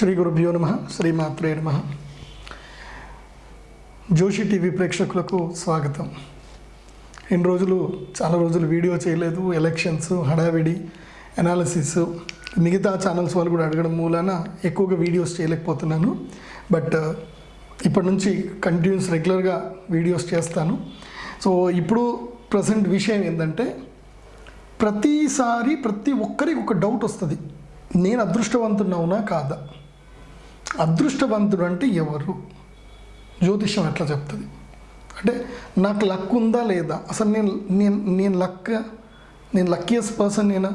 శ్రీ గురుభ్యో నమ శ్రీమాత్రే నమ. జోషి టీవీ ప్రేక్షకులకు స్వాగతం. ఎన్ని రోజులు చాలా రోజులు వీడియో చేయలేదు ఎలక్షన్స్ హడావిడి అనాలిసిస్ మిగతా ఛానల్స్ వాళ్ళు కూడా అడగడం మూలాన ఎక్కువగా వీడియోస్ చేయలేకపోతున్నాను. బట్ ఇప్పటి నుంచి కంటిన్యూస్ రెగ్యులర్గా వీడియోస్ చేస్తాను. సో ఇప్పుడు ప్రజెంట్ విషయం ఏంటంటే ప్రతిసారి ప్రతి ఒక్కరికి ఒక డౌట్ వస్తుంది. నేను అదృష్టవంతున్నావునా కాదా? అదృష్టవంతుడు అంటే ఎవరు? జ్యోతిష్యం ఎట్లా చెప్తుంది? అంటే నాకు లక్ ఉందా లేదా? అసలు నేను నేను నేను లక్ నేను లక్కీయెస్ట్ పర్సన్ నేనా?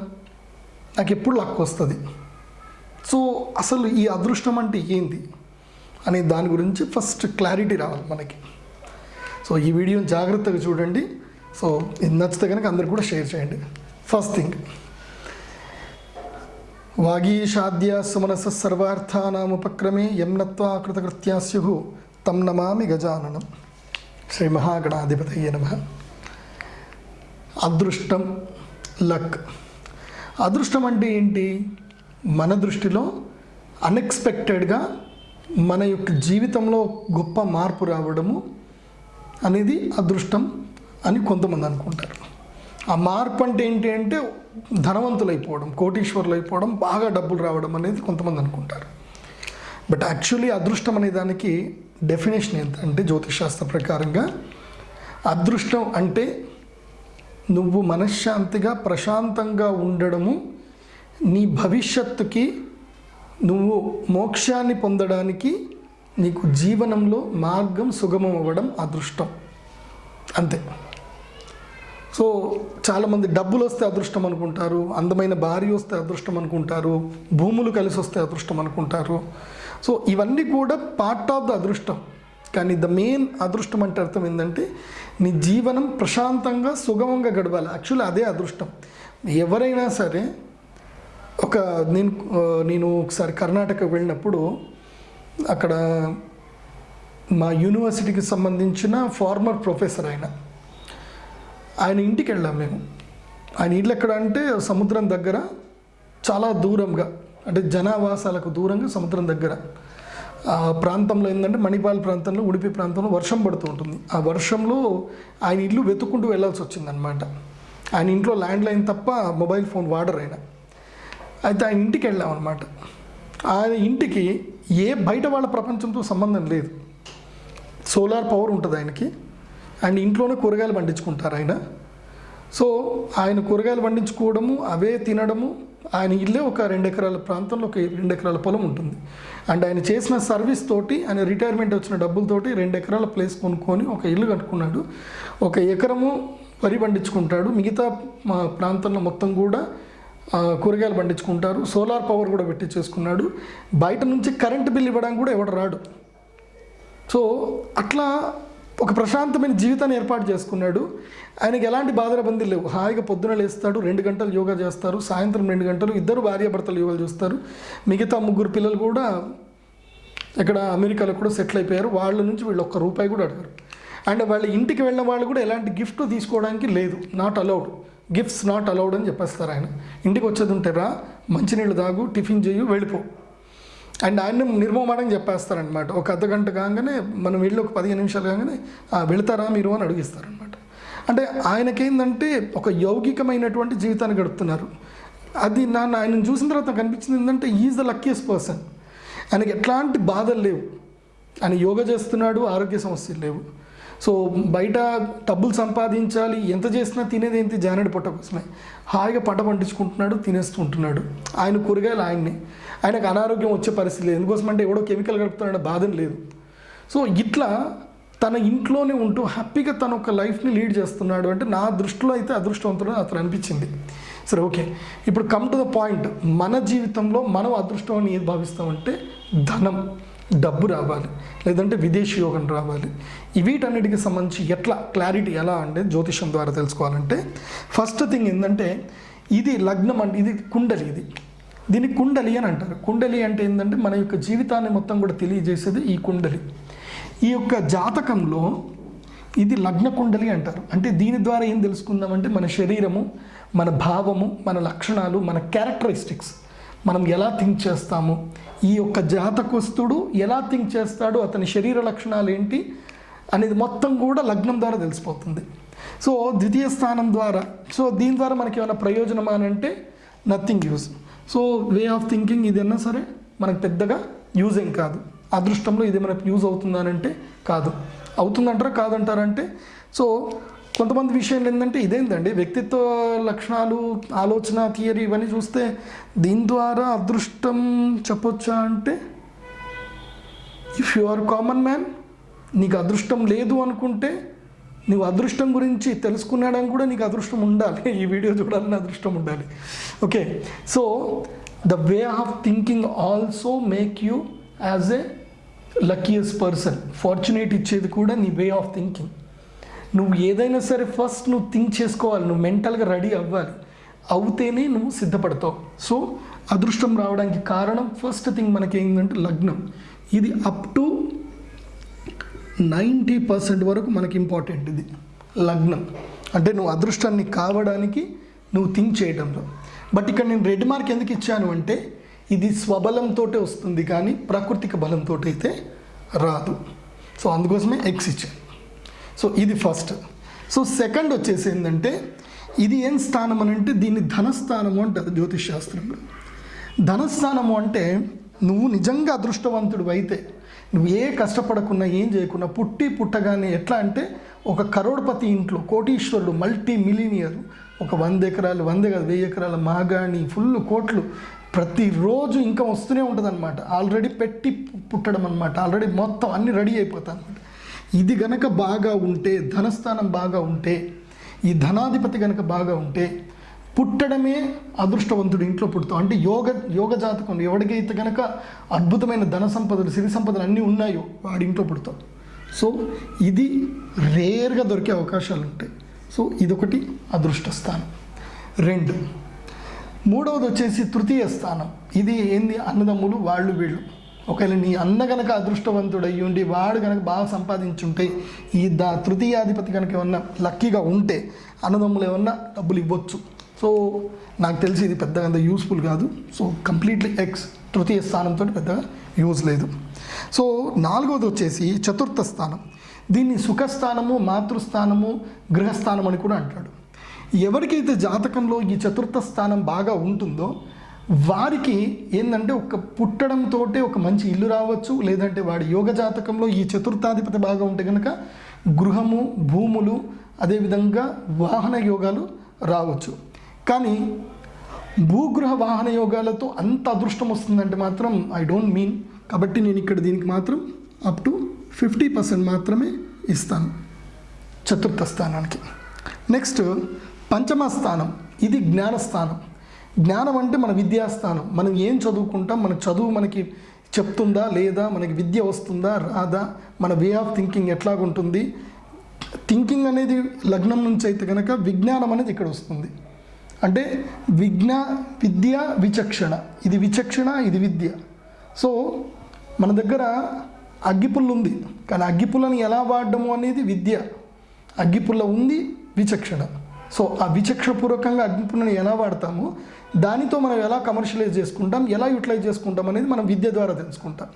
నాకు ఎప్పుడు లక్ వస్తుంది. సో అసలు ఈ అదృష్టం అంటే ఏంది? అనే దాని గురించి ఫస్ట్ క్లారిటీ రావాలి మనకి. సో ఈ వీడియోని జాగ్రత్తగా చూడండి. సో ఇది నచ్చితే కనుక అందరికి కూడా షేర్ చేయండి. ఫస్ట్ థింగ్ వాగీషాద్య సుమనస సర్వార్థానాముపక్రమే యం కృతకృత్యా స్యు తం నమామి గజాననం శ్రీ మహాగణాధిపతయ్య నమ అదృష్టం లక్ అదృష్టం అంటే ఏంటి? మన దృష్టిలో అన్ఎక్స్పెక్టెడ్గా మన యొక్క జీవితంలో గొప్ప మార్పు రావడము అనేది అదృష్టం అని కొంతమంది అనుకుంటారు. ఆ మార్పు అంటే ఏంటి అంటే ధనవంతులు అయిపోవడం కోటీశ్వరులు అయిపోవడం బాగా డబ్బులు రావడం అనేది కొంతమంది అనుకుంటారు. బట్ యాక్చువల్లీ అదృష్టం అనే దానికి డెఫినేషన్ అంటే జ్యోతిషాస్త్ర ప్రకారంగా అదృష్టం అంటే నువ్వు మనశ్శాంతిగా ప్రశాంతంగా ఉండడము నీ భవిష్యత్తుకి నువ్వు మోక్షాన్ని పొందడానికి నీకు జీవనంలో మార్గం సుగమం అవ్వడం అదృష్టం. అంతే. సో చాలామంది డబ్బులు వస్తే అదృష్టం అనుకుంటారు అందమైన భార్య వస్తే అదృష్టం అనుకుంటారు భూములు కలిసి వస్తే అదృష్టం అనుకుంటారు. సో ఇవన్నీ కూడా పార్ట్ ఆఫ్ ద అదృష్టం. కానీ ద మెయిన్ అదృష్టం అంటే అర్థం ఏంటంటే నీ జీవనం ప్రశాంతంగా సుగమంగా గడవాలి యాక్చువల్లీ అదే అదృష్టం. ఎవరైనా సరే ఒక నేను నేను ఒకసారి కర్ణాటక వెళ్ళినప్పుడు అక్కడ మా యూనివర్సిటీకి సంబంధించిన ఫార్మర్ ప్రొఫెసర్ ఆయన. ఆయన ఇంటికి వెళ్ళాం మేము. ఆయన ఇల్లు ఎక్కడ అంటే సముద్రం దగ్గర చాలా దూరంగా అంటే జనావాసాలకు దూరంగా సముద్రం దగ్గర. ఆ ప్రాంతంలో ఏంటంటే మణిపాల్ ప్రాంతంలో ఉడిపి ప్రాంతంలో వర్షం పడుతూ ఉంటుంది. ఆ వర్షంలో ఆయన ఇల్లు వెతుక్కుంటూ వెళ్ళాల్సి వచ్చిందనమాట ఆయన ఇంట్లో ల్యాండ్ లైన్ తప్ప మొబైల్ ఫోన్ వాడర్ ఆయన. అయితే ఆయన ఇంటికి వెళ్ళాం అనమాట ఆయన ఇంటికి ఏ బయట వాళ్ళ ప్రపంచంతో సంబంధం లేదు. సోలార్ పవర్ ఉంటుంది ఆయనకి. అండ్ ఇంట్లోనే కూరగాయలు పండించుకుంటారు ఆయన. సో ఆయన కూరగాయలు పండించుకోవడము అవే తినడము ఆయన ఇల్లే ఒక రెండు ఎకరాల ప్రాంతంలో ఒక రెండు ఎకరాల పొలం ఉంటుంది. అండ్ ఆయన చేసిన సర్వీస్ తోటి ఆయన రిటైర్మెంట్ వచ్చిన డబ్బులతోటి రెండు ఎకరాల ప్లేస్ కొనుక్కొని ఒక ఇల్లు కట్టుకున్నాడు. ఒక ఎకరము వరి పండించుకుంటాడు. మిగతా మా ప్రాంతంలో మొత్తం కూడా కూరగాయలు పండించుకుంటారు. సోలార్ పవర్ కూడా పెట్టి చేసుకున్నాడు. బయట నుంచి కరెంట్ బిల్ ఇవ్వడానికి కూడా ఎవడు రాడు. సో అట్లా ఒక ప్రశాంతమైన జీవితాన్ని ఏర్పాటు చేసుకున్నాడు. ఆయనకి ఎలాంటి బాధలబందీ లేవు. హాయిగా పొద్దున లేస్తాడు రెండు గంటలు యోగా చేస్తారు సాయంత్రం రెండు గంటలు ఇద్దరు భార్యాభర్తలు యోగాలు చేస్తారు. మిగతా ముగ్గురు పిల్లలు కూడా ఇక్కడ అమెరికాలో కూడా సెటిల్ అయిపోయారు. వాళ్ళ నుంచి వీళ్ళు ఒక్క రూపాయి కూడా అడగరు. అండ్ వాళ్ళ ఇంటికి వెళ్ళిన వాళ్ళు కూడా ఎలాంటి గిఫ్ట్ తీసుకోవడానికి లేదు. Not allowed gifts not allowed అని చెప్పేస్తారు ఆయన. ఇంటికి వచ్చేది ఉంటే రా మంచినీళ్ళు తాగు టిఫిన్ చేయు వెళ్ళిపో. అండ్ ఆయన నిర్మమాటంగా చెప్పేస్తారనమాట ఒక అర్ధ గంట కాగానే మనం వెళ్ళి ఒక పదిహేను నిమిషాలు కాగానే "ఆ, వెళతారా మీరు? అని అడిగిస్తారనమాట అంటే ఆయనకేందంటే ఒక యౌగికమైనటువంటి జీవితాన్ని గడుపుతున్నారు. అది నన్ను ఆయన చూసిన తర్వాత నాకు అనిపించింది ఏంటంటే ఈజ్ ద లక్కీయెస్ట్ పర్సన్ ఆయనకి ఎట్లాంటి బాధలు లేవు. ఆయన యోగా చేస్తున్నాడు ఆరోగ్య సమస్యలు లేవు. సో బయట డబ్బులు సంపాదించాలి ఎంత చేసినా తినేది ఏంటి? జానడి పొట్ట కోసమే. హాయిగా పంట పండించుకుంటున్నాడు తినేస్తూ ఉంటున్నాడు. ఆయన కూరగాయలు ఆయన్నే. ఆయనకు అనారోగ్యం వచ్చే పరిస్థితి లేదు. ఎందుకోసం అంటే ఎవడో కెమికల్ కలుపుతున్నాడు బాధ లేదు. సో ఇట్లా తన ఇంట్లోనే ఉంటూ హ్యాపీగా తన ఒక లైఫ్ని లీడ్ చేస్తున్నాడు అంటే నా దృష్టిలో అయితే అదృష్టవంతుడు అతను అనిపించింది. సరే ఓకే. ఇప్పుడు కమ్ టు ద పాయింట్ మన జీవితంలో మనం అదృష్టం అని ఏది భావిస్తామంటే ధనం డబ్బు రావాలి. లేదంటే విదేశీ యోగం రావాలి. వీటన్నిటికి సంబంధించి ఎట్లా క్లారిటీ ఎలా అంటే జ్యోతిషం ద్వారా తెలుసుకోవాలంటే ఫస్ట్ థింగ్ ఏంటంటే ఇది లగ్నం అంటే ఇది కుండలి ఇది. దీన్ని కుండలి అని అంటారు. కుండలి అంటే ఏంటంటే మన యొక్క జీవితాన్ని మొత్తం కూడా తెలియజేసేది ఈ కుండలి. ఈ యొక్క జాతకంలో ఇది లగ్న కుండలి అంటారు. అంటే దీని ద్వారా ఏం తెలుసుకుందామంటే మన శరీరము మన భావము మన లక్షణాలు మన క్యారెక్టరిస్టిక్స్ మనం ఎలా థింక్ చేస్తాము ఈ యొక్క జాతకస్తుడు ఎలా థింక్ చేస్తాడు అతని శరీర లక్షణాలు ఏంటి అనేది మొత్తం కూడా లగ్నం ద్వారా తెలిసిపోతుంది. సో ద్వితీయ స్థానం ద్వారా సో దీని ద్వారా మనకి ఏమైనా ప్రయోజనం అని అంటే nothing use so way of thinking ఇది సరే? మనకు పెద్దగా యూజ్ ఏం కాదు. అదృష్టంలో ఇది మనకు యూజ్ అవుతుందనంటే కాదు. అవుతుందంటారా? కాదంటారంటే సో కొంతమంది విషయాలు ఏంటంటే ఇదేంటండి వ్యక్తిత్వ లక్షణాలు ఆలోచన థియరీ ఇవన్నీ చూస్తే దీని ద్వారా అదృష్టం చెప్పొచ్చా అంటే if you are common man నీకు అదృష్టం లేదు అనుకుంటే నువ్వు అదృష్టం గురించి తెలుసుకున్నాడని కూడా నీకు అదృష్టం ఉండాలి. ఈ వీడియో చూడాలని అదృష్టం ఉండాలి. Okay. So the way of thinking also make you as a luckiest person fortunate ఇచ్చేది కూడా నీ వే ఆఫ్ థింకింగ్ నువ్వు ఏదైనా సరే ఫస్ట్ నువ్వు థింక్ చేసుకోవాలి. నువ్వు మెంటల్గా రెడీ అవ్వాలి. అవుతేనే నువ్వు సిద్ధపడతావు. సో అదృష్టం రావడానికి కారణం ఫస్ట్ థింగ్ మనకి ఏంటంటే లగ్నం. ఇది అప్ టు నైంటీ పర్సెంట్ వరకు మనకి ఇంపార్టెంట్ ఇది. లగ్నం. అంటే నువ్వు అదృష్టాన్ని కావడానికి నువ్వు థింక్ చేయడంలో బట్ ఇక్కడ నేను రెడ్ మార్క్ ఎందుకు ఇచ్చాను అంటే ఇది స్వబలంతో వస్తుంది కానీ ప్రాకృతిక బలంతో అయితే రాదు. సో అందుకోసమే ఎక్స్ ఇచ్చాను. సో ఇది ఫస్ట్. సో సెకండ్ వచ్చేసి ఏంటంటే ఇది ఏం స్థానం అని అంటే దీన్ని ధనస్థానము అంటారు జ్యోతిష్ శాస్త్రంలో. ధనస్థానము అంటే నువ్వు నిజంగా అదృష్టవంతుడు అయితే నువ్వు ఏ కష్టపడకున్నా ఏం చేయకున్నా పుట్టి పుట్టగానే ఎట్లా అంటే ఒక కరోడ్పతి ఇంట్లో కోటీశ్వరుడు మల్టీ మిలీనియర్ ఒక వంద ఎకరాలు వంద కాదు వెయ్యి ఎకరాల మాగాణి ఫుల్ కోట్లు ప్రతిరోజు ఇంకా వస్తూనే ఉంటుంది అనమాట ఆల్రెడీ పెట్టి పుట్టడం అనమాట ఆల్రెడీ మొత్తం అన్ని రెడీ అయిపోతాయి అనమాట ఇది గనక బాగా ఉంటే ధనస్థానం బాగా ఉంటే ఈ ధనాధిపతి గనక బాగా ఉంటే పుట్టడమే అదృష్టవంతుడు ఇంట్లో పుడతాం. అంటే యోగ యోగ జాతకం ఎవడికైతే కనుక అద్భుతమైన ధన సంపదలు సిరి సంపదలు అన్నీ ఉన్నాయో వాడి ఇంట్లో పుడతాం. సో ఇది రేర్గా దొరికే అవకాశాలు ఉంటాయి. సో ఇదొకటి అదృష్ట స్థానం. రెండు మూడవది వచ్చేసి తృతీయ స్థానం. ఇది ఏంది? అన్నదమ్ములు వాళ్ళు వీళ్ళు. ఒకవేళ నీ అన్న కనుక అదృష్టవంతుడు అయ్యి ఉండి వాడు కనుక బాగా సంపాదించుంటే ఈ దా తృతీయాధిపతి కనుక ఏమన్నా లక్కీగా ఉంటే అన్నదమ్ములు ఏమన్నా డబ్బులు ఇవ్వచ్చు. సో నాకు తెలిసి ఇది పెద్దగా అంత యూస్ఫుల్ కాదు. సో కంప్లీట్లీ ఎక్స్ తృతీయ స్థానంతో పెద్దగా యూజ్ లేదు. సో నాలుగవది వచ్చేసి చతుర్థ స్థానం. దీన్ని సుఖస్థానము మాతృస్థానము గృహస్థానం అని కూడా అంటాడు. ఎవరికైతే జాతకంలో ఈ చతుర్థ స్థానం బాగా ఉంటుందో వారికి ఏంటంటే ఒక పుట్టడంతో ఒక మంచి ఇల్లు రావచ్చు. లేదంటే వాడి యోగ జాతకంలో ఈ చతుర్థాధిపతి బాగా ఉంటే కనుక గృహము భూములు అదేవిధంగా వాహన యోగాలు రావచ్చు. కానీ భూగృహ వాహన యోగాలతో అంత అదృష్టం వస్తుందంటే మాత్రం ఐ డోంట్ మీన్ కాబట్టి నేను ఇక్కడ దీనికి మాత్రం అప్ టు ఫిఫ్టీ పర్సెంట్ మాత్రమే ఇస్తాను చతుర్థ స్థానానికి. నెక్స్ట్ పంచమ స్థానం. ఇది జ్ఞానస్థానం జ్ఞానం అంటే మన విద్యాస్థానం. మనం ఏం చదువుకుంటాం? మన చదువు మనకి చెప్తుందా? లేదా? మనకి విద్య వస్తుందా? రాదా? మన వే ఆఫ్ థింకింగ్ ఎట్లాగుంటుంది? థింకింగ్ అనేది లగ్నం నుంచి అయితే కనుక విజ్ఞానం అనేది ఇక్కడ వస్తుంది. అంటే విజ్ఞ విద్య విచక్షణ. ఇది విచక్షణ ఇది విద్య. సో మన దగ్గర అగ్గిపుల్ల ఉంది. కానీ అగ్గిపుల్లని ఎలా వాడడము అనేది విద్య. అగ్గిపుల్ల ఉంది విచక్షణ. సో ఆ విచక్షణపూర్వకంగా అగ్నిపుల్లని ఎలా వాడతామో? దానితో మనం ఎలా కమర్షియలైజ్ చేసుకుంటాం? ఎలా యూటిలైజ్ చేసుకుంటాం అనేది మనం విద్య ద్వారా తెలుసుకుంటాం.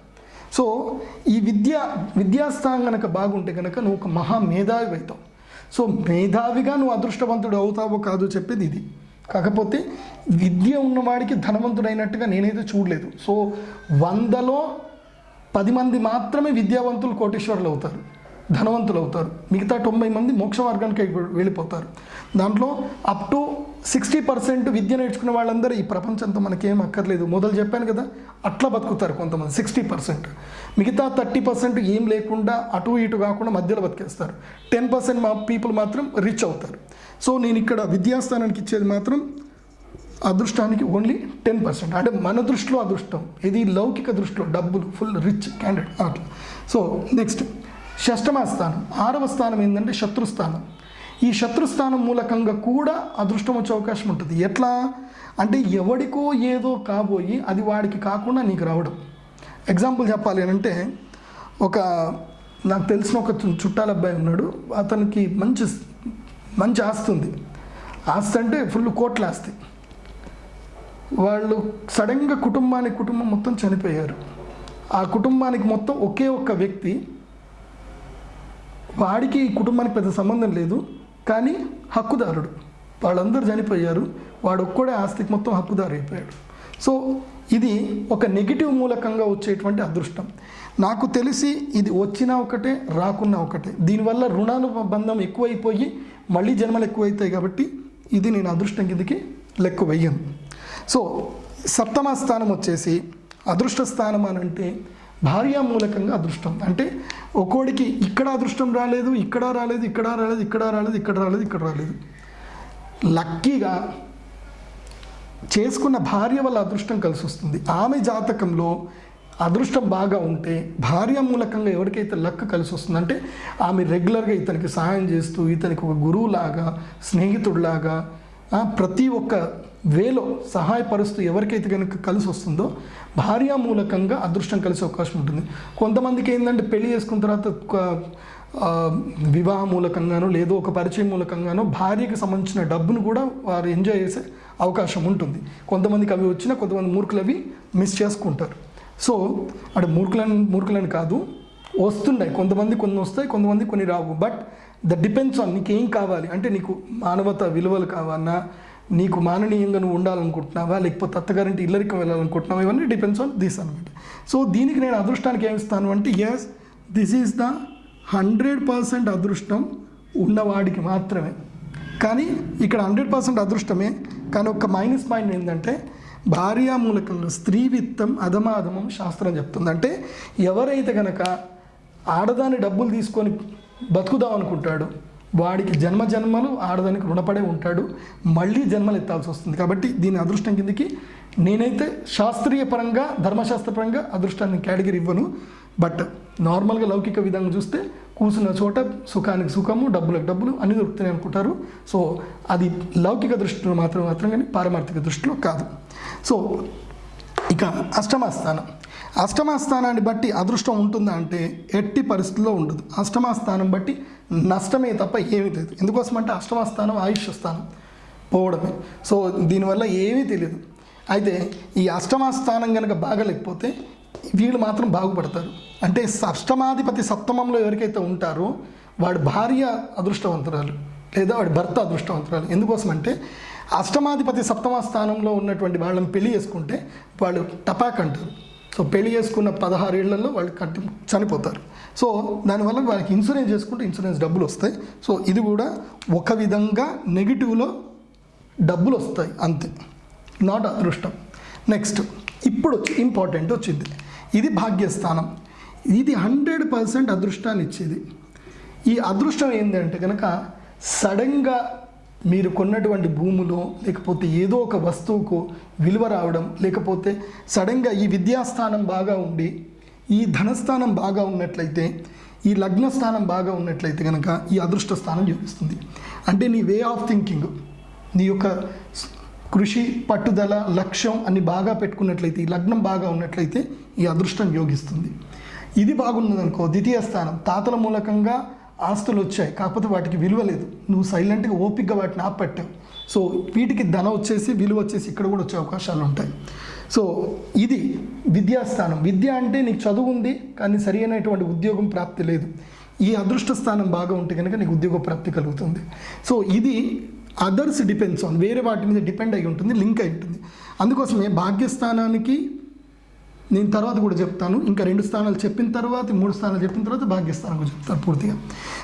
సో ఈ విద్య విద్యాస్థానం కనుక బాగుంటే కనుక నువ్వు ఒక మహా మేధావి అవుతావు. సో మేధావిగా నువ్వు అదృష్టవంతుడు అవుతావో కాదో చెప్పేది ఇది. కాకపోతే విద్య ఉన్నవాడికి ధనవంతుడైనట్టుగా నేనైతే చూడలేదు. సో వందలో పది మంది మాత్రమే విద్యావంతులు కోటేశ్వరులు అవుతారు. ధనవంతులు అవుతారు. మిగతా తొంభై మంది మోక్ష మార్గానికి వెళ్ళిపోతారు. దాంట్లో అప్ టు సిక్స్టీ పర్సెంట్ విద్య నేర్చుకున్న వాళ్ళందరూ ఈ ప్రపంచంతో మనకేం అక్కర్లేదు. మొదలు చెప్పాను కదా అట్లా బతుకుతారు కొంతమంది సిక్స్టీ పర్సెంట్ మిగతా థర్టీ పర్సెంట్ ఏం లేకుండా అటు ఇటు కాకుండా మధ్యలో బతికేస్తారు. టెన్ పర్సెంట్ మా పీపుల్ మాత్రం రిచ్ అవుతారు. సో నేను ఇక్కడ విద్యాస్థానానికి ఇచ్చేది మాత్రం అదృష్టానికి ఓన్లీ టెన్ పర్సెంట్ అంటే మన దృష్టిలో అదృష్టం ఇది లౌకిక దృష్టిలో డబ్బులు ఫుల్ రిచ్ క్యాండిడేట్ అట్లా. సో నెక్స్ట్ షష్టమ స్థానం. ఆరవ స్థానం ఏంటంటే శత్రుస్థానం. ఈ శత్రుస్థానం మూలకంగా కూడా అదృష్టం వచ్చే అవకాశం ఉంటుంది. ఎట్లా? అంటే ఎవడికో ఏదో కాబోయి అది వాడికి కాకుండా నీకు రావడం. ఎగ్జాంపుల్ చెప్పాలి అని అంటే ఒక నాకు తెలిసిన ఒక చుట్టాల అబ్బాయి ఉన్నాడు. అతనికి మంచి మంచి ఆస్తి ఉంది. ఆస్తి అంటే ఫుల్ కోట్ల ఆస్తి. వాళ్ళు సడన్గా కుటుంబానికి కుటుంబం మొత్తం చనిపోయారు. ఆ కుటుంబానికి మొత్తం ఒకే ఒక్క వ్యక్తి. వాడికి ఈ కుటుంబానికి పెద్ద సంబంధం లేదు. కానీ హక్కుదారుడు. వాళ్ళందరూ చనిపోయారు. వాడు ఒక్కడే ఆస్తికి మొత్తం హక్కుదారు అయిపోయాడు సో ఇది ఒక నెగిటివ్ మూలకంగా వచ్చేటువంటి అదృష్టం. నాకు తెలిసి ఇది వచ్చినా ఒకటే రాకున్నా ఒకటే. దీనివల్ల రుణాలు బంధం ఎక్కువైపోయి మళ్ళీ జన్మలు ఎక్కువైతాయి కాబట్టి ఇది నేను అదృష్టం కిందకి లెక్క వెయ్యను. సో సప్తమ స్థానం వచ్చేసి అదృష్ట స్థానం అని అంటే భార్యా మూలకంగా అదృష్టం. అంటే ఒక్కోడికి ఇక్కడ అదృష్టం రాలేదు ఇక్కడ రాలేదు ఇక్కడ రాలేదు ఇక్కడ రాలేదు ఇక్కడ రాలేదు ఇక్కడ రాలేదు. లక్కీగా చేసుకున్న భార్య వల్ల అదృష్టం కలిసి వస్తుంది. ఆమె జాతకంలో అదృష్టం బాగా ఉంటే భార్య మూలకంగా ఎవరికైతే లక్ కలిసి వస్తుందంటే ఆమె రెగ్యులర్గా ఇతనికి సహాయం చేస్తూ ఇతనికి ఒక గురువులాగా స్నేహితుడిలాగా ప్రతి ఒక్క వేలో సహాయపరుస్తూ ఎవరికైతే కనుక కలిసి వస్తుందో భార్య మూలకంగా అదృష్టం కలిసే అవకాశం ఉంటుంది. కొంతమందికి ఏంటంటే పెళ్ళి చేసుకున్న తర్వాత వివాహ మూలకంగానో లేదో ఒక పరిచయం మూలకంగానో భార్యకి సంబంధించిన డబ్బును కూడా వారు ఎంజాయ్ చేసే అవకాశం ఉంటుంది. కొంతమందికి అవి వచ్చినా కొంతమంది మూర్ఖులు అవి మిస్ చేసుకుంటారు. సో అటు మూర్ఖులని మూర్ఖులని కాదు వస్తున్నాయి కొంతమంది కొన్ని వస్తాయి కొంతమంది కొన్ని రావు. బట్ ద డిపెండ్స్ ఆన్ నీకు ఏం కావాలి. అంటే నీకు మానవత విలువలు కావాలన్నా నీకు మాననీయంగా నువ్వు ఉండాలనుకుంటున్నావా? లేకపోతే అత్తగారింటి ఇల్లరికం వెళ్ళాలనుకుంటున్నావా? ఇవన్నీ డిపెండ్స్ ఆన్ దిస్ అనమాట సో దీనికి నేను అదృష్టానికి ఏమిస్తాను అంటే yes this is the hundred percent అదృష్టం ఉన్నవాడికి మాత్రమే. కానీ ఇక్కడ హండ్రెడ్ పర్సెంట్ అదృష్టమే కానీ ఒక మైనస్ పాయింట్ ఏంటంటే భార్యా మూలకంగా స్త్రీ విత్తం అధమాధమం శాస్త్రం చెప్తుంది. అంటే ఎవరైతే కనుక ఆడదాని డబ్బులు తీసుకొని బతుకుదాం అనుకుంటాడు వాడికి జన్మ జన్మలు ఆడదానికి రుణపడే ఉంటాడు. మళ్ళీ జన్మలు ఎత్తాల్సి వస్తుంది. కాబట్టి దీని అదృష్టం కిందకి నేనైతే శాస్త్రీయ పరంగా ధర్మశాస్త్రపరంగా అదృష్టాన్ని కేటగిరీ ఇవ్వను. బట్ నార్మల్గా లౌకిక విధంగా చూస్తే కూర్చున్న చోట సుఖానికి సుఖము డబ్బులకు డబ్బులు అన్ని దొరుకుతాయి అనుకుంటారు. సో అది లౌకిక దృష్టిలో మాత్రం మాత్రం కానీ పారమార్థిక దృష్టిలో కాదు. సో ఇక అష్టమ స్థానం. అష్టమ స్థానాన్ని బట్టి అదృష్టం ఉంటుందా అంటే ఎట్టి పరిస్థితుల్లో ఉండదు. అష్టమ స్థానం బట్టి నష్టమే తప్ప ఏమీ తెలియదు ఎందుకోసం అంటే అష్టమ స్థానం ఆయుష్ స్థానం పోవడమే. సో దీనివల్ల ఏమీ తెలియదు. అయితే ఈ అష్టమ స్థానం కనుక బాగలేకపోతే వీళ్ళు మాత్రం బాగుపడతారు. అంటే అష్టమాధిపతి సప్తమంలో ఎవరికైతే ఉంటారో వాడి భార్య అదృష్టవంతురాలు లేదా వాడి భర్త అదృష్టవంతురాలు. ఎందుకోసం అంటే అష్టమాధిపతి సప్తమ స్థానంలో ఉన్నటువంటి వాళ్ళని పెళ్ళి చేసుకుంటే వాళ్ళు టపాక్ అంటారు సో పెళ్ళి చేసుకున్న పదహారు ఏళ్ళలో వాళ్ళు కట్టి చనిపోతారు. సో దానివల్ల వాళ్ళకి ఇన్సూరెన్స్ చేసుకుంటే ఇన్సూరెన్స్ డబ్బులు వస్తాయి. సో ఇది కూడా ఒక విధంగా నెగిటివ్లో డబ్బులు వస్తాయి అంతే. నాట్ అదృష్టం. నెక్స్ట్ ఇప్పుడు వచ్చి ఇంపార్టెంట్ వచ్చింది. ఇది భాగ్యస్థానం. ఇది హండ్రెడ్ పర్సెంట్ అదృష్టాన్ని ఇచ్చేది. ఈ అదృష్టం ఏంటంటే కనుక సడన్గా మీరు కొన్నటువంటి భూములో లేకపోతే ఏదో ఒక వస్తువుకు విలువ రావడం లేకపోతే సడన్గా ఈ విద్యాస్థానం బాగా ఉండి ఈ ధనస్థానం బాగా ఉన్నట్లయితే ఈ లగ్న స్థానం బాగా ఉన్నట్లయితే కనుక ఈ అదృష్ట స్థానం చూపిస్తుంది అంటే నీ వే ఆఫ్ థింకింగ్ నీ యొక్క కృషి పట్టుదల లక్ష్యం అన్ని బాగా పెట్టుకున్నట్లయితే ఈ లగ్నం బాగా ఉన్నట్లయితే ఈ అదృష్టం యోగిస్తుంది. ఇది బాగున్నదనుకో ద్వితీయ స్థానం తాతల మూలకంగా ఆస్తులు వచ్చాయి కాకపోతే వాటికి విలువ లేదు. నువ్వు సైలెంట్గా ఓపిక్గా వాటిని ఆపట్టావు సో వీటికి ధన వచ్చేసి విలువ వచ్చేసి ఇక్కడ కూడా వచ్చే అవకాశాలు ఉంటాయి. సో ఇది విద్యాస్థానం. విద్య అంటే నీకు చదువు ఉంది కానీ సరి అయినటువంటి ఉద్యోగం ప్రాప్తి లేదు. ఈ అదృష్ట స్థానం బాగా ఉంటే కనుక నీకు ఉద్యోగ ప్రాప్తి కలుగుతుంది. సో ఇది అదర్స్ డిపెండ్స్ ఆన్ వేరే వాటి మీద డిపెండ్ అయి ఉంటుంది లింక్ అయి ఉంటుంది. అందుకోసమే భాగ్యస్థానానికి నేను తర్వాత కూడా చెప్తాను. ఇంకా రెండు స్థానాలు చెప్పిన తర్వాత మూడు స్థానాలు చెప్పిన తర్వాత భాగ్యస్థానం కూడా చెప్తాను పూర్తిగా.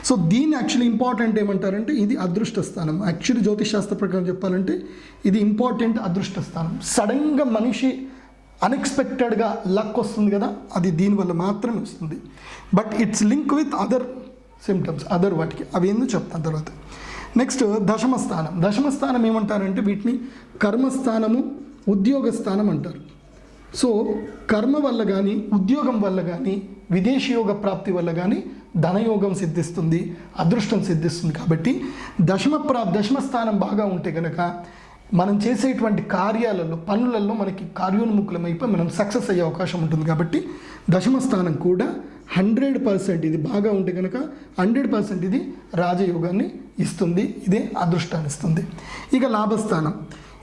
సో దీన్ని యాక్చువల్లీ ఇంపార్టెంట్ ఏమంటారంటే ఇది అదృష్ట స్థానం. యాక్చువల్లీ జ్యోతిషాస్త్ర ప్రకారం చెప్పాలంటే ఇది ఇంపార్టెంట్ అదృష్ట స్థానం. సడన్గా మనిషి అన్ఎక్స్పెక్టెడ్గా లక్ వస్తుంది కదా అది దీనివల్ల మాత్రమే వస్తుంది. But it's link with other symptoms other వాటికి. అవి ఏందో చెప్తాను తర్వాత? నెక్స్ట్ దశమ స్థానం దశమ స్థానం ఏమంటారంటే వీటిని కర్మస్థానము ఉద్యోగ స్థానం అంటారు. సో కర్మ వల్ల కానీ ఉద్యోగం వల్ల కానీ విదేశీ యోగ ప్రాప్తి వల్ల కానీ ధనయోగం సిద్ధిస్తుంది అదృష్టం సిద్ధిస్తుంది. కాబట్టి దశమ ప్రా దశమ స్థానం బాగా ఉంటే కనుక మనం చేసేటువంటి కార్యాలలో పనులలో మనకి కార్యోన్ముఖులమైపోయి మనం సక్సెస్ అయ్యే అవకాశం ఉంటుంది. కాబట్టి దశమ స్థానం కూడా హండ్రెడ్ పర్సెంట్ ఇది బాగా ఉంటే కనుక హండ్రెడ్ పర్సెంట్ ఇది రాజయోగాన్ని ఇస్తుంది ఇదే అదృష్టాన్ని ఇస్తుంది. ఇక లాభస్థానం.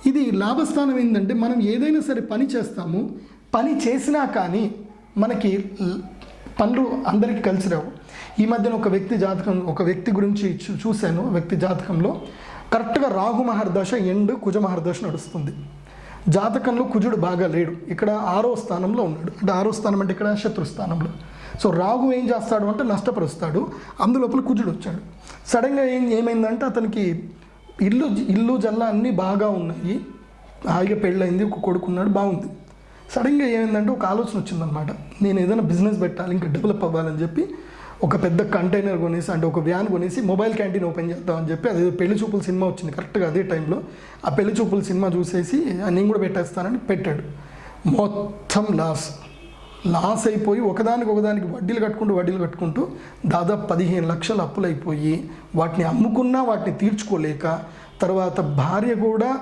ఇది లాభస్థానం ఏంటంటే మనం ఏదైనా సరే పని చేస్తాము. పని చేసినా కానీ మనకి పనులు అందరికీ కలిసి రావు. ఈ మధ్యన ఒక వ్యక్తి జాతకం ఒక వ్యక్తి గురించి చూ- చూశాను వ్యక్తి జాతకంలో. కరెక్ట్గా రాహు మహర్దశ ఎండ్ కుజ మహర్దశ నడుస్తుంది. జాతకంలో కుజుడు బాగా లేడు. ఇక్కడ ఆరో స్థానంలో ఉన్నాడు. అంటే ఆరో స్థానం అంటే ఇక్కడ శత్రు స్థానంలో. సో రాహు ఏం చేస్తాడు అంటే నష్టపరుస్తాడు. అందులోపల కుజుడు వచ్చాడు. సడన్గా ఏం ఏమైందంటే అతనికి ఇల్లు ఇల్లు జల్ల అన్నీ బాగా ఉన్నాయి. హాయిగా పెళ్ళయింది ఒక కొడుకున్నాడు బాగుంది. సడన్గా ఏమైందంటే ఒక ఆలోచన వచ్చిందనమాట నేను ఏదైనా బిజినెస్ పెట్టాలి ఇంకా డెవలప్ అవ్వాలని చెప్పి ఒక పెద్ద కంటైనర్ కొనేసి అంటే ఒక వ్యాన్ కొనేసి మొబైల్ క్యాంటీన్ ఓపెన్ చేద్దామని చెప్పి అదే పెళ్ళి చూపుల సినిమా వచ్చింది కరెక్ట్గా అదే టైంలో. ఆ పెళ్ళి చూపుల సినిమా చూసేసి నేను కూడా పెట్టేస్తానని పెట్టాడు. మొత్తం లాస్. లాస్ అయిపోయి ఒకదానికి ఒకదానికి వడ్డీలు కట్టుకుంటూ వడ్డీలు కట్టుకుంటూ దాదాపు పదిహేను లక్షలు అప్పులు అయిపోయి వాటిని అమ్ముకున్నా వాటిని తీర్చుకోలేక తర్వాత భార్య కూడా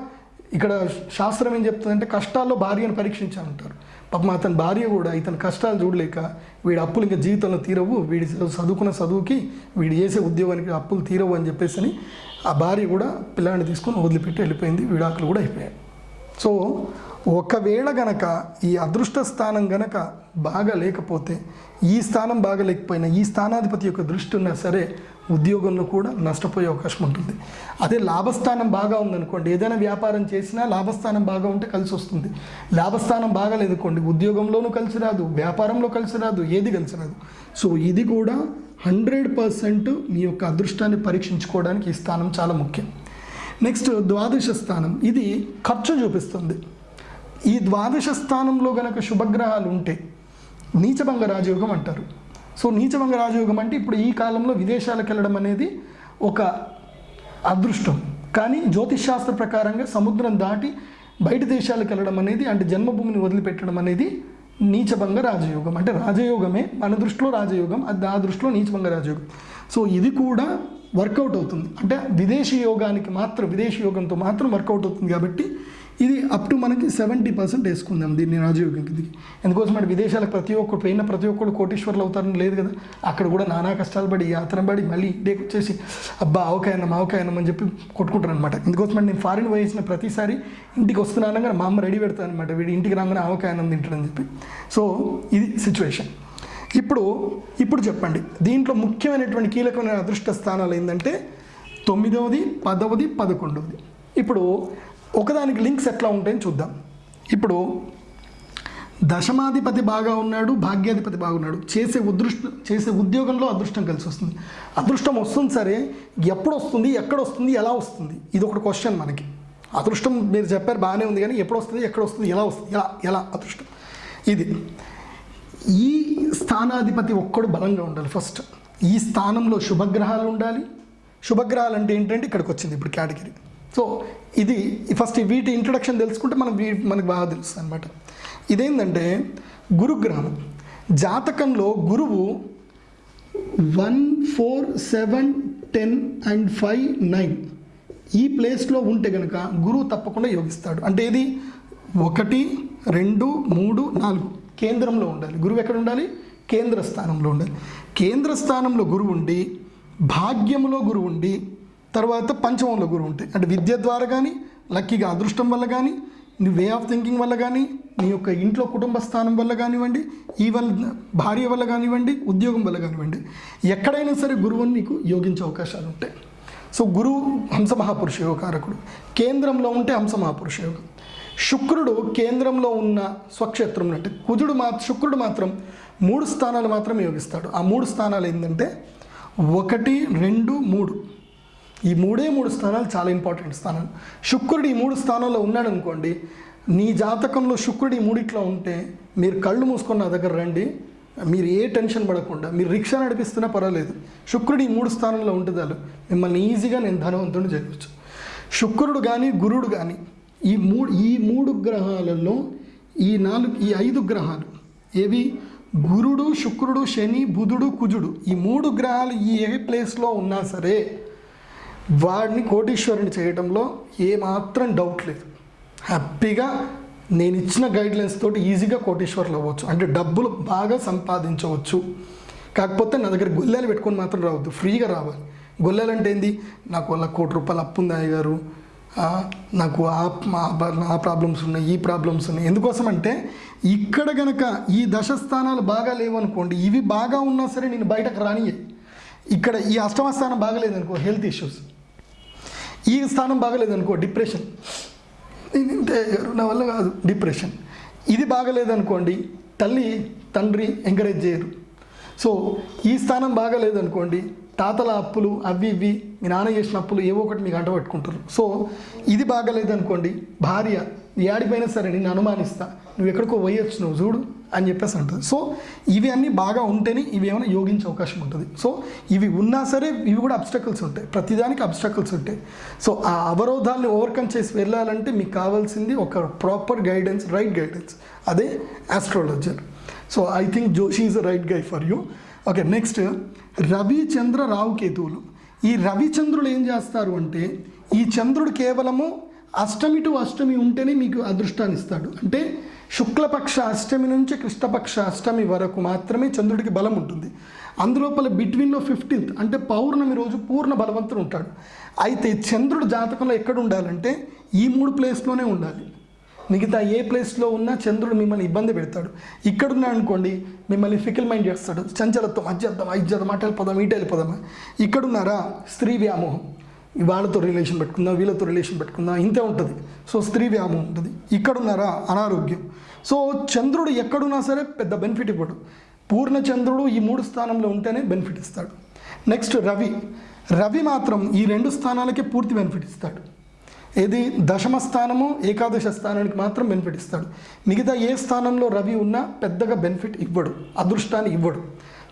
ఇక్కడ శాస్త్రం ఏం చెప్తుందంటే కష్టాల్లో భార్యను పరీక్షించాలంటారు. పాపం అతని భార్య కూడా ఇతని కష్టాలు చూడలేక వీడి అప్పులు ఇంకా జీవితంలో తీరవు వీడి చదువుకున్న చదువుకి వీడు చేసే ఉద్యోగానికి అప్పులు తీరవు అని చెప్పేసి అని ఆ భార్య కూడా పిల్లాడిని తీసుకొని వదిలిపెట్టి వెళ్ళిపోయింది విడాకులు కూడా అయిపోయాయి. సో ఒకవేళ గనక ఈ అదృష్ట స్థానం గనక బాగా లేకపోతే ఈ స్థానం బాగా లేకపోయినా ఈ స్థానాధిపతి యొక్క దృష్టి ఉన్నా సరే ఉద్యోగంలో కూడా నష్టపోయే అవకాశం ఉంటుంది. అదే లాభస్థానం బాగా ఉందనుకోండి ఏదైనా వ్యాపారం చేసినా లాభస్థానం బాగా ఉంటే కలిసి వస్తుంది. లాభస్థానం బాగా లేదనుకోండి ఉద్యోగంలోనూ కలిసి రాదు వ్యాపారంలో కలిసి రాదు ఏది కలిసి రాదు. సో ఇది కూడా హండ్రెడ్ పర్సెంట్ మీ యొక్క అదృష్టాన్ని పరీక్షించుకోవడానికి ఈ స్థానం చాలా ముఖ్యం. నెక్స్ట్ ద్వాదశ స్థానం. ఇది ఖర్చు చూపిస్తుంది. ఈ ద్వాదశ స్థానంలో గనక శుభగ్రహాలు ఉంటే నీచభంగ రాజయోగం అంటారు. సో నీచభంగ రాజయోగం అంటే ఇప్పుడు ఈ కాలంలో విదేశాలకు వెళ్ళడం అనేది ఒక అదృష్టం. కానీ జ్యోతిష్ శాస్త్ర ప్రకారంగా సముద్రం దాటి బయట దేశాలకు వెళ్ళడం అనేది అంటే జన్మభూమిని వదిలిపెట్టడం అనేది నీచభంగ రాజయోగం. అంటే రాజయోగమే మన దృష్టిలో రాజయోగం అది ఆ దృష్టిలో నీచభంగ రాజయోగం. సో ఇది కూడా వర్కౌట్ అవుతుంది. అంటే విదేశీ యోగానికి మాత్రం విదేశీ యోగంతో మాత్రం వర్కౌట్ అవుతుంది కాబట్టి ఇది అప్ టు మనకి సెవెంటీ పర్సెంట్ వేసుకుందాం దీన్ని రాజయోగం కిందకి. ఎందుకోసం అంటే విదేశాలకు ప్రతి ఒక్కరు పోయిన ప్రతి ఒక్కరు కోటీశ్వర్లు అవుతారని లేదు కదా. అక్కడ కూడా నానా కష్టాలు పడి యాత్ర పడి మళ్ళీ ఇంటికి వచ్చేసి అబ్బా అవకాయనం అవకాయనం అని చెప్పి కొట్టుకుంటారు అనమాట ఎందుకోసం అంటే నేను ఫారిన్ పోయేసిన ప్రతిసారి ఇంటికి వస్తున్నాను కానీ మా అమ్మ రెడీ పెడతాను అనమాట వీడి ఇంటికి రాగానే ఆవకాయనం తింటాడని చెప్పి. సో ఇది సిచ్యువేషన్ ఇప్పుడు ఇప్పుడు చెప్పండి. దీంట్లో ముఖ్యమైనటువంటి కీలకమైన అదృష్ట స్థానాలు ఏంటంటే తొమ్మిదవది పదవది పదకొండవది. ఇప్పుడు ఒకదానికి లింక్స్ ఎట్లా ఉంటాయని చూద్దాం. ఇప్పుడు దశమాధిపతి బాగా ఉన్నాడు భాగ్యాధిపతి బాగున్నాడు చేసే ఉదృష్ట చేసే ఉద్యోగంలో అదృష్టం కలిసి వస్తుంది. అదృష్టం వస్తుంది సరే ఎప్పుడు వస్తుంది ఎక్కడ వస్తుంది ఎలా వస్తుంది? ఇది ఒకటి క్వశ్చన్ మనకి. అదృష్టం మీరు చెప్పారు బాగానే ఉంది కానీ ఎప్పుడు వస్తుంది ఎక్కడ వస్తుంది ఎలా వస్తుంది ఎలా ఎలా అదృష్టం? ఇది. ఈ స్థానాధిపతి ఒక్కడు బలంగా ఉండాలి ఫస్ట్ ఈ స్థానంలో శుభగ్రహాలు ఉండాలి. శుభగ్రహాలు అంటే ఏంటంటే ఇక్కడికి వచ్చింది ఇప్పుడు కేటగిరీ సో ఇది ఫస్ట్ వీటి ఇంట్రడక్షన్ తెలుసుకుంటే మనం మనకు బాగా తెలుస్తుంది అనమాట ఇదేంటంటే గురుగ్రహం జాతకంలో గురువు one four seven ten and five nine ఈ ప్లేస్లో ఉంటే కనుక గురువు తప్పకుండా యోగిస్తాడు. అంటే ఇది ఒకటి రెండు మూడు నాలుగు కేంద్రంలో ఉండాలి. గురువు ఎక్కడ ఉండాలి? కేంద్ర స్థానంలో ఉండాలి. కేంద్ర స్థానంలో గురువు ఉండి భాగ్యంలో గురువు ఉండి తర్వాత పంచమంలో గురువు ఉంటాయి అంటే విద్య ద్వారా కానీ లక్కీగా అదృష్టం వల్ల కానీ నీ వే ఆఫ్ థింకింగ్ వల్ల కానీ నీ యొక్క ఇంట్లో కుటుంబ స్థానం వల్ల కానివ్వండి ఈ వల్ల భార్య వల్ల కానివ్వండి ఉద్యోగం వల్ల కానివ్వండి ఎక్కడైనా సరే గురువుని నీకు యోగించే అవకాశాలు ఉంటాయి. సో గురువు హంస మహాపురుష యోగకారకుడు. కేంద్రంలో ఉంటే హంస మహాపురుష యోగం. శుక్రుడు కేంద్రంలో ఉన్న స్వక్షేత్రం అంటే కుజుడు మా శుక్రుడు మాత్రం మూడు స్థానాలు మాత్రమే యోగిస్తాడు. ఆ మూడు స్థానాలు ఏంటంటే ఒకటి రెండు మూడు. ఈ మూడే మూడు స్థానాలు చాలా ఇంపార్టెంట్ స్థానాలు శుక్రుడు ఈ మూడు స్థానాల్లో ఉన్నాడు అనుకోండి నీ జాతకంలో శుక్రుడు ఈ మూడిట్లో ఉంటే మీరు కళ్ళు మూసుకొని నా దగ్గర రండి మీరు ఏ టెన్షన్ పడకుండా మీరు రిక్షా నడిపిస్తున్నా పర్వాలేదు. శుక్రుడు ఈ మూడు స్థానంలో ఉంటుంది మిమ్మల్ని ఈజీగా నేను ధనవంతుడు చేయవచ్చు శుక్రుడు కానీ గురుడు కానీ ఈ మూడు ఈ మూడు గ్రహాలలో ఈ నాలుగు ఈ ఐదు గ్రహాలు ఏవి? గురుడు శుక్రుడు శని బుధుడు కుజుడు ఈ మూడు గ్రహాలు ఈ ఏ ప్లేస్లో ఉన్నా సరే వాడిని కోటీశ్వరుని చేయడంలో ఏమాత్రం డౌట్ లేదు. హ్యాపీగా నేను ఇచ్చిన గైడ్లైన్స్ తోటి ఈజీగా కోటీశ్వరులు అవ్వచ్చు. అంటే డబ్బులు బాగా సంపాదించవచ్చు. కాకపోతే నా దగ్గర గొల్లెలు పెట్టుకొని మాత్రం రావద్దు. ఫ్రీగా రావాలి. గొల్లెలు అంటే ఏంది? నాకు వాళ్ళ కోటి రూపాయలు అప్పు ఉంది అయ్యగారు. నాకు ఆ ప్రాబ్లమ్స్ ఉన్నాయి ఈ ప్రాబ్లమ్స్ ఉన్నాయి. ఎందుకోసం అంటే ఇక్కడ గనక ఈ దశ స్థానాలు బాగా లేవనుకోండి ఇవి బాగా ఉన్నా సరే నేను బయటకు రానియే ఇక్కడ ఈ అష్టమ స్థానం బాగలేదనుకో హెల్త్ ఇష్యూస్ ఈ స్థానం బాగలేదనుకో డిప్రెషన్. నేను ఇంతే నా వల్ల కాదు. డిప్రెషన్. ఇది బాగలేదనుకోండి తల్లి తండ్రి ఎంకరేజ్ చేయరు. సో ఈ స్థానం బాగలేదనుకోండి తాతల అప్పులు అవి ఇవి మీ నాన్న చేసిన అప్పులు ఏవో ఒకటి మీకు అంటపెట్టుకుంటారు సో ఇది బాగలేదనుకోండి భార్య ఏడిపోయినా సరే నేను అనుమానిస్తా. నువ్వు ఎక్కడికో పోయొచ్చు నువ్వు చూడు అని చెప్పేసి అంటుంది. సో ఇవి అన్నీ బాగా ఉంటేనే ఇవి ఏమైనా యోగించే అవకాశం ఉంటుంది. సో ఇవి ఉన్నా సరే ఇవి కూడా అబ్స్టకల్స్ ఉంటాయి. ప్రతిదానికి అబ్స్టకల్స్ ఉంటాయి. సో ఆ అవరోధాన్ని ఓవర్కమ్ చేసి వెళ్ళాలంటే మీకు కావాల్సింది ఒక ప్రాపర్ గైడెన్స్ రైట్ గైడెన్స్ అదే astrologer so I think Joshi is right guy for you okay next Ravichandra రావు కేతువులు ఈ రవిచంద్రులు ఏం చేస్తారు అంటే ఈ చంద్రుడు కేవలము అష్టమి టు అష్టమి ఉంటేనే మీకు అదృష్టాన్ని ఇస్తాడు. అంటే శుక్లపక్ష అష్టమి నుంచి కృష్ణపక్ష అష్టమి వరకు మాత్రమే చంద్రుడికి బలం ఉంటుంది. అందులోపల బిట్వీన్లో ఫిఫ్టీన్త్ అంటే పౌర్ణమి రోజు పూర్ణ బలవంతుడు ఉంటాడు. అయితే చంద్రుడు జాతకంలో ఎక్కడ ఉండాలంటే ఈ మూడు ప్లేస్లోనే ఉండాలి. మిగతా ఏ ప్లేస్లో ఉన్నా చంద్రుడు మిమ్మల్ని ఇబ్బంది పెడతాడు. ఇక్కడున్నా అనుకోండి మిమ్మల్ని ఫికిల్ మైండ్ చేస్తాడు. చంచలత్వం అజ్జద్దాం అజ్జద్దాం అటు వెళ్ళిపోదాం ఇటు వెళ్ళిపోదాం ఇక్కడున్నారా స్త్రీ వ్యామోహం. వాళ్ళతో రిలేషన్ పెట్టుకుందాం వీళ్ళతో రిలేషన్ పెట్టుకుందాం ఇంతే ఉంటుంది. సో స్త్రీ వ్యామం ఉంటుంది. ఇక్కడున్నారా? అనారోగ్యం. సో చంద్రుడు ఎక్కడున్నా సరే పెద్ద బెనిఫిట్ ఇవ్వడు. పూర్ణ చంద్రుడు ఈ మూడు స్థానంలో ఉంటేనే బెనిఫిట్ ఇస్తాడు. నెక్స్ట్ రవి. రవి మాత్రం ఈ రెండు స్థానాలకే పూర్తి బెనిఫిట్ ఇస్తాడు. ఏది? దశమ స్థానము ఏకాదశ స్థానానికి మాత్రం బెనిఫిట్ ఇస్తాడు. మిగతా ఏ స్థానంలో రవి ఉన్నా పెద్దగా బెనిఫిట్ ఇవ్వడు. అదృష్టాన్ని ఇవ్వడు.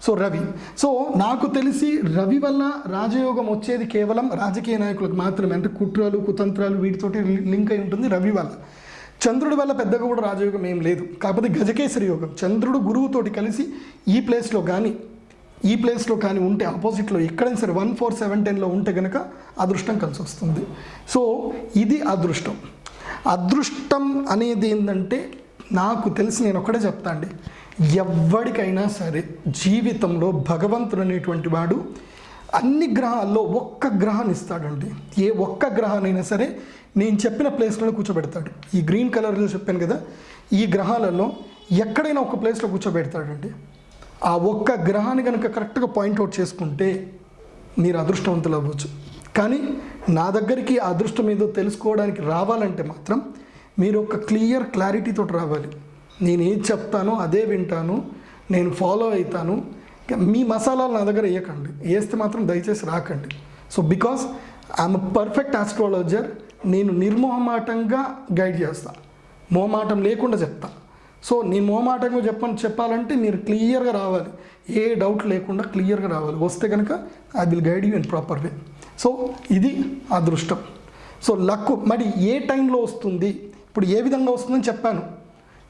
సో రవి. సో నాకు తెలిసి రవి వల్ల రాజయోగం వచ్చేది కేవలం రాజకీయ నాయకులకు మాత్రమే. అంటే కుట్రలు కుతంత్రాలు వీటితోటి లింక్ అయి ఉంటుంది రవి వల్ల. చంద్రుడి వల్ల పెద్దగా కూడా రాజయోగం ఏం లేదు. కాకపోతే గజకేసరి యోగం. చంద్రుడు గురువుతోటి కలిసి ఈ ప్లేస్లో కానీ ఈ ప్లేస్లో కానీ ఉంటే ఆపోజిట్లో ఎక్కడైనా సరే వన్ ఫోర్ సెవెన్ టెన్లో ఉంటే కనుక అదృష్టం కలిసి వస్తుంది. సో ఇది అదృష్టం. అదృష్టం అనేది ఏంటంటే నాకు తెలిసి నేను ఒకటే చెప్తా అండి ఎవ్వడికైనా సరే జీవితంలో భగవంతుడు అనేటువంటి వాడు అన్ని గ్రహాల్లో ఒక్క గ్రహాన్ని ఇస్తాడండి ఏ ఒక్క గ్రహానైనా సరే నేను చెప్పిన ప్లేస్లో కూర్చోబెడతాడు. ఈ గ్రీన్ కలర్లో చెప్పాను కదా ఈ గ్రహాలలో ఎక్కడైనా ఒక ప్లేస్లో కూర్చోబెడతాడండి. ఆ ఒక్క గ్రహాన్ని కనుక కరెక్ట్గా పాయింట్అవుట్ చేసుకుంటే మీరు అదృష్టవంతులు అవ్వచ్చు. కానీ నా దగ్గరికి అదృష్టం ఏదో తెలుసుకోవడానికి రావాలంటే మాత్రం మీరు ఒక క్లియర్ క్లారిటీతో రావాలి. నేను ఏది చెప్తానో అదే వింటాను నేను ఫాలో అవుతాను. మీ మసాలాలు నా దగ్గర వేయకండి. వేస్తే మాత్రం దయచేసి రాకండి. So because I'm perfect astrologer నేను నిర్మోహమాటంగా గైడ్ చేస్తాను మోమాటం లేకుండా చెప్తా. సో నేను మోమాటంగా చెప్పని చెప్పాలంటే మీరు క్లియర్గా రావాలి. ఏ డౌట్ లేకుండా క్లియర్గా రావాలి. వస్తే కనుక I will guide you in proper way so ఇది అదృష్టం. సో లక్ మరి ఏ టైంలో వస్తుంది? ఇప్పుడు ఏ విధంగా వస్తుందని చెప్పాను.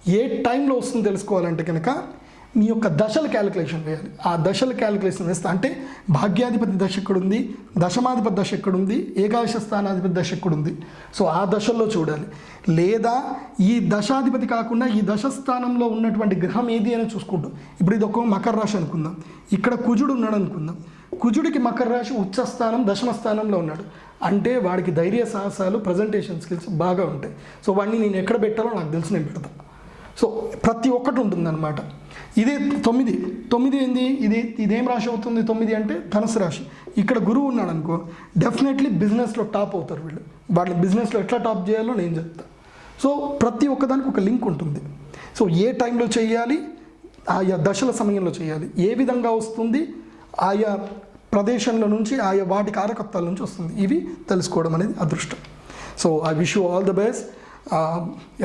ఏ టైంలో వస్తుందో తెలుసుకోవాలంటే కనుక మీ యొక్క దశల క్యాలిక్యులేషన్ వేయాలి. ఆ దశల క్యాలిక్యులేషన్ వేస్తే అంటే భాగ్యాధిపతి దశ ఎక్కడుంది? దశమాధిపతి దశ ఎక్కడుంది? ఏకాదశ స్థానాధిపతి దశ ఎక్కడుంది? సో ఆ దశల్లో చూడాలి. లేదా ఈ దశాధిపతి కాకుండా ఈ దశ స్థానంలో ఉన్నటువంటి గ్రహం ఏది అని చూసుకుంటాం. ఇప్పుడు ఇది ఒక మకర రాశి అనుకుందాం. ఇక్కడ కుజుడు ఉన్నాడు అనుకుందాం. కుజుడికి మకర రాశి ఉచ్చ స్థానం దశమ స్థానంలో ఉన్నాడు. అంటే వాడికి ధైర్య సాహసాలు ప్రజెంటేషన్ స్కిల్స్ బాగా ఉంటాయి. సో వాడిని నేను ఎక్కడ పెట్టాలో నాకు తెలిసి నేను పెడతాను సో ప్రతి ఒక్కటి ఉంటుందన్నమాట. ఇదే తొమ్మిది. తొమ్మిది ఏంది? ఇది ఇదేం రాశి అవుతుంది? తొమ్మిది అంటే ధనుసు రాశి. ఇక్కడ గురువు ఉన్నాడు అనుకో డెఫినెట్లీ బిజినెస్లో టాప్ అవుతారు వీళ్ళు. వాళ్ళ బిజినెస్లో ఎట్లా టాప్ చేయాలో నేను చెప్తాను సో ప్రతి ఒక్కదానికి ఒక లింక్ ఉంటుంది. సో ఏ టైంలో చేయాలి? ఆయా దశల సమయంలో చేయాలి. ఏ విధంగా వస్తుంది? ఆయా ప్రదేశంలో నుంచి ఆయా వాటి కారకత్వాల నుంచి వస్తుంది. ఇవి తెలుసుకోవడం అనేది అదృష్టం. So I wish you all the best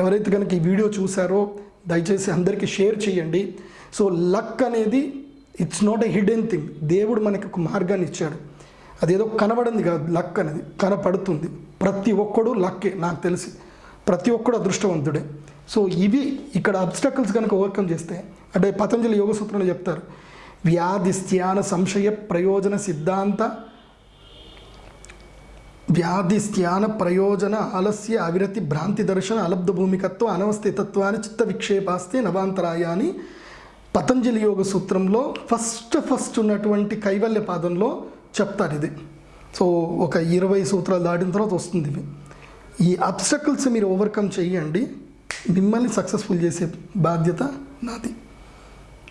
ఎవరైతే కనుక ఈ వీడియో చూసారో దయచేసి అందరికీ షేర్ చేయండి. సో లక్ అనేది it's not a hidden thing దేవుడు మనకి ఒక మార్గాన్ని ఇచ్చాడు. అదేదో కనబడింది కాదు లక్ అనేది కనపడుతుంది. ప్రతి ఒక్కడు లక్కే నాకు తెలిసి. ప్రతి ఒక్కడు అదృష్టవంతుడే. సో ఇవి ఇక్కడ అబ్స్టకల్స్ కనుక ఓవర్కమ్ చేస్తే అంటే పతంజలి యోగ సూత్రంలో చెప్తారు వ్యాధి స్థాన సంశయ ప్రయోజన సిద్ధాంత వ్యాధి స్థాన ప్రయోజన ఆలస్య అవిరతి భ్రాంతి దర్శన అలబ్ధ భూమికత్వం అనవస్థితత్వాన్ని చిత్త విక్షేపాస్తే నవాంతరాయాన్ని. పతంజలి యోగ సూత్రంలో ఫస్ట్ ఫస్ట్ ఉన్నటువంటి కైవల్య పాదంలో చెప్తారు ఇది. సో ఒక ఇరవై సూత్రాలు దాటిన తర్వాత వస్తుంది ఇవి ఈ అబ్స్టకల్స్ మీరు ఓవర్కమ్ చేయండి. మిమ్మల్ని సక్సెస్ఫుల్ చేసే బాధ్యత నాది.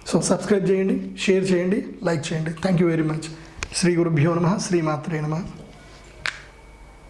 సో సబ్స్క్రైబ్ చేయండి షేర్ చేయండి లైక్ చేయండి. థ్యాంక్ యూ వెరీ మచ్ శ్రీ గురుభ్యో నమ శ్రీమాత్రే నమ.